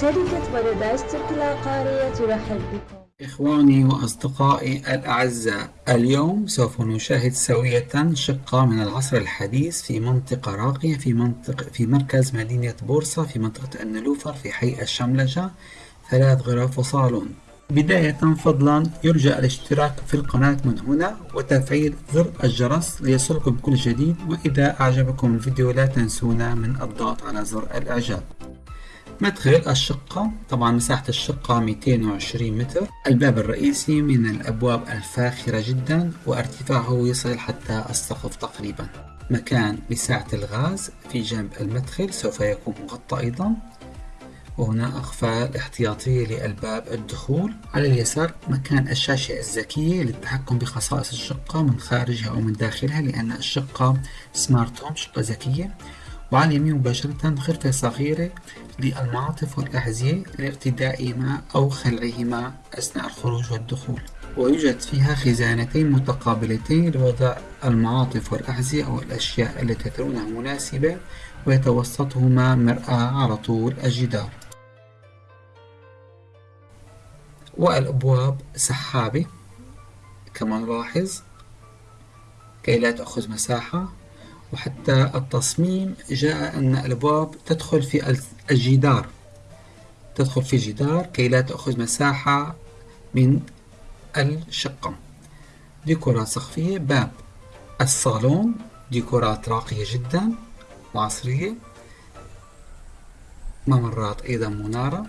شركة بارادايس تركي العقارية ترحب بكم. إخواني وأصدقائي الأعزاء اليوم سوف نشاهد سوية شقة من العصر الحديث في منطقة راقية في منطقة في مركز مدينة بورصة في منطقة النلوفر في حي الشملجة. ثلاث غرف وصالون. بداية فضلا يرجى الاشتراك في القناة من هنا وتفعيل زر الجرس ليصلكم كل جديد. وإذا أعجبكم الفيديو لا تنسونا من الضغط على زر الإعجاب. مدخل الشقة طبعا مساحة الشقة 220 متر. الباب الرئيسي من الأبواب الفاخرة جدا وارتفاعه يصل حتى السقف تقريبا. مكان لساعة الغاز في جنب المدخل سوف يكون مغطى أيضا. وهنا أقفال احتياطية لألباب الدخول. على اليسار مكان الشاشة الذكية للتحكم بخصائص الشقة من خارجها أو من داخلها لأن الشقة سمارت هوم شقة ذكية. وعلى اليمين مباشرة غرفة صغيرة للمعاطف والأحذية لارتدائهما أو خلعهما أثناء الخروج والدخول. ويوجد فيها خزانتين متقابلتين لوضع المعاطف والأحذية أو الأشياء التي ترونها مناسبة ويتوسطهما مرآة على طول الجدار. والأبواب سحابة كما نلاحظ كي لا تأخذ مساحة. وحتى التصميم جاء أن الأبواب تدخل في الجدار. تدخل في الجدار كي لا تأخذ مساحة من الشقة. ديكورات سقفية باب. الصالون ديكورات راقية جدا وعصرية ممرات أيضا منارة.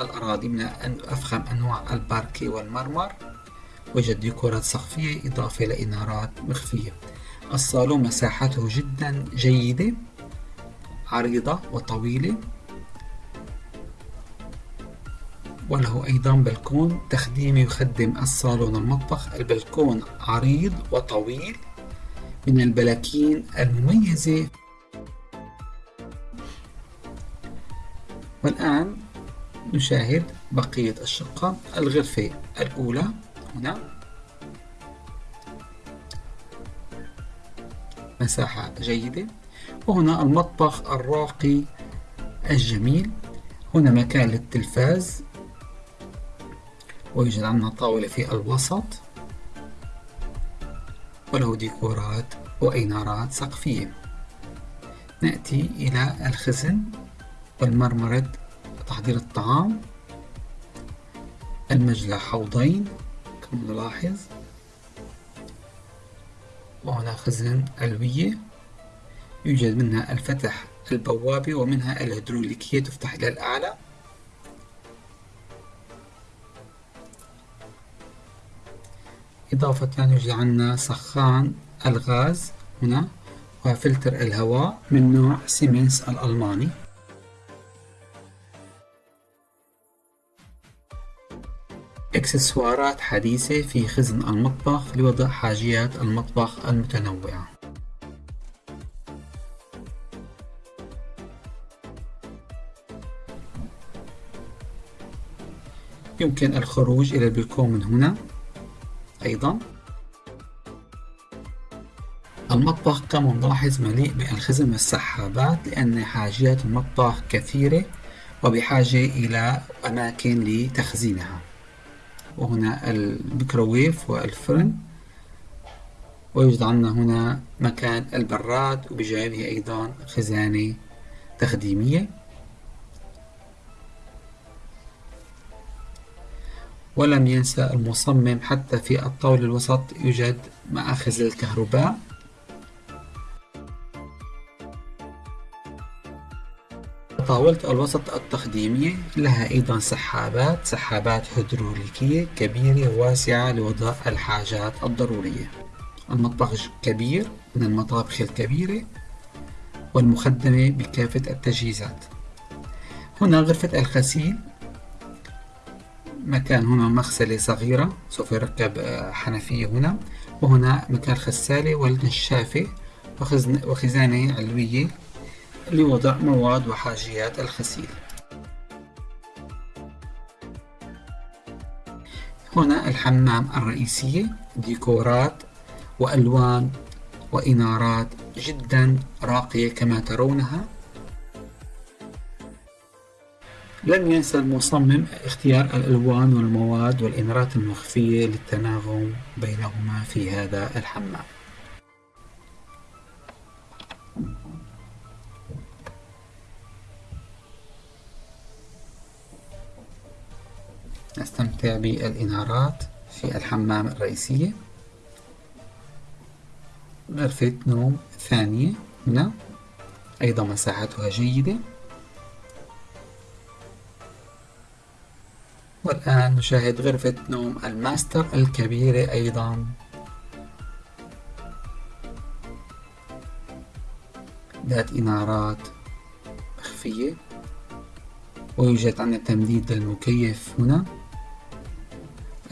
الأراضي من أفخم أنواع الباركي والمرمر. وجد ديكورات سقفية إضافة لإنارات مخفية. الصالون مساحته جدا جيدة عريضة وطويلة. وله أيضا بلكون تخديمي يخدم الصالون المطبخ. البلكون عريض وطويل من البلاكين المميزة. والآن نشاهد بقية الشقة. الغرفة الأولى هنا. مساحة جيدة. وهنا المطبخ الراقي الجميل. هنا مكان للتلفاز. ويوجد عندنا طاولة في الوسط. وله ديكورات وإنارات سقفية. نأتي إلى الخزن والمرمرة تحضير الطعام. المجلى حوضين كما نلاحظ. وهنا خزن ألوية. يوجد منها الفتح البوابة ومنها الهيدروليكية تفتح إلى الأعلى. إضافة يوجد عندنا سخان الغاز هنا وفلتر الهواء من نوع سيمنز الألماني. إكسسوارات حديثة في خزن المطبخ لوضع حاجيات المطبخ المتنوعة. يمكن الخروج إلى البلكون من هنا. أيضا. المطبخ كما نلاحظ مليء بالخزن والسحابات لأن حاجيات المطبخ كثيرة وبحاجة إلى أماكن لتخزينها. وهنا الميكروويف والفرن. ويوجد عندنا هنا مكان البراد وبجانبه أيضا خزانة تخديمية. ولم ينسى المصمم حتى في الطاولة الوسط يوجد مآخذ الكهرباء. طاولة الوسط التخديمية لها أيضا سحابات سحابات هيدروليكية كبيرة واسعة لوضع الحاجات الضرورية. المطبخ كبير من المطابخ الكبيرة والمخدمة بكافة التجهيزات. هنا غرفة الغسيل. مكان هنا مغسلة صغيرة سوف يركب آه، حنفية هنا. وهنا مكان الغسالة والنشافة وخزانة علوية. لوضع مواد وحاجيات الغسيل. هنا الحمام الرئيسية ديكورات وألوان وإنارات جدا راقية كما ترونها. لم ينسى المصمم اختيار الألوان والمواد والإنارات المخفية للتناغم بينهما في هذا الحمام. نستمتع بالإنارات في الحمام الرئيسية. غرفة نوم ثانية هنا أيضا مساحتها جيدة. والآن نشاهد غرفة نوم الماستر الكبيرة أيضا. ذات إنارات مخفية. ويوجد عندنا تمديد للمكيف هنا.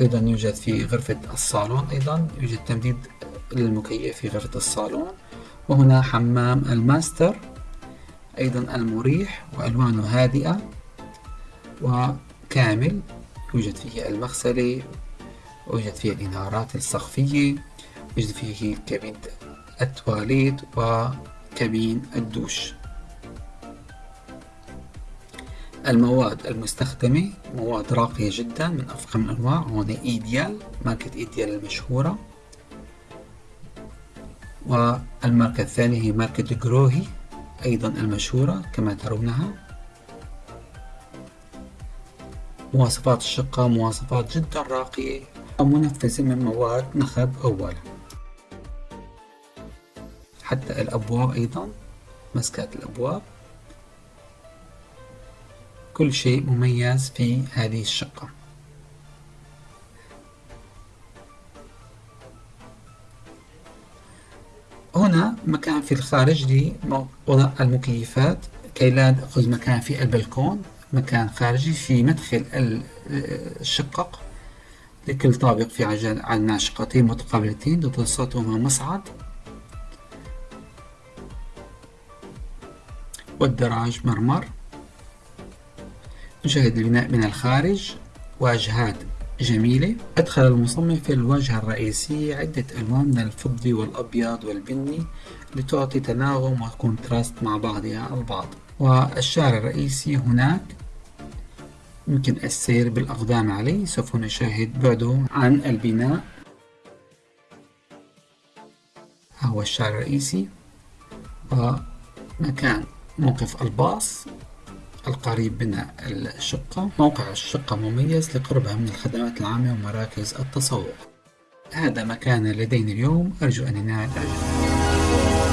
أيضا يوجد في غرفة الصالون أيضا يوجد تمديد للمكيف في غرفة الصالون. وهنا حمام الماستر أيضا المريح وألوانه هادئة. وكامل يوجد فيه المغسلة ويوجد فيه الإنارات السقفية يوجد فيه كابين التواليت وكابين الدوش. المواد المستخدمة مواد راقية جدا من أفخم الأنواع هون إيديال ماركة إيديال المشهورة. والماركة الثانية هي ماركة جروهي أيضا المشهورة كما ترونها. مواصفات الشقة مواصفات جدا راقية. ومنفذة من مواد نخب أولا حتى الأبواب أيضا مسكات الأبواب كل شيء مميز في هذه الشقة. هنا مكان في الخارج لوضع المكيفات. كي لا تأخذ مكان في البلكون مكان خارجي في مدخل الشقق لكل طابق في عندنا شقتين متقابلتين تتوسطهما مصعد والدراج مرمر. نشاهد البناء من الخارج واجهات جميلة. أدخل المصمم في الواجهة الرئيسية عدة ألوان من الفضي والأبيض والبني لتعطي تناغم وكونتراست مع بعضها البعض. والشارع الرئيسي هناك. يمكن السير بالأقدام عليه سوف نشاهد بعده عن البناء. هو الشارع الرئيسي. ومكان موقف الباص. القريب من الشقة موقع الشقة مميز لقربها من الخدمات العامة ومراكز التسوق. هذا ما كان لدينا اليوم أرجو أن ينال إعجابكم